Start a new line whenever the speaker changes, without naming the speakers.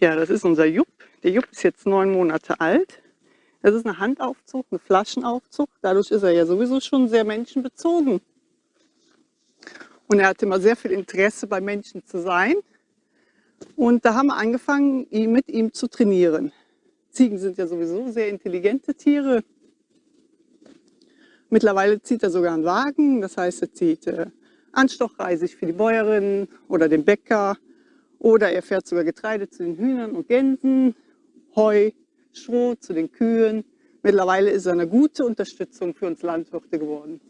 Ja, das ist unser Jupp. Der Jupp ist jetzt neun Monate alt. Das ist eine Handaufzucht, eine Flaschenaufzucht. Dadurch ist er ja sowieso schon sehr menschenbezogen. Und er hatte immer sehr viel Interesse bei Menschen zu sein. Und da haben wir angefangen, mit ihm zu trainieren. Ziegen sind ja sowieso sehr intelligente Tiere. Mittlerweile zieht er sogar einen Wagen, das heißt, er zieht äh, Anstochreisig für die Bäuerin oder den Bäcker oder er fährt sogar Getreide zu den Hühnern und Gänsen, Heu, Schrot zu den Kühen. Mittlerweile ist er eine gute Unterstützung für uns Landwirte geworden.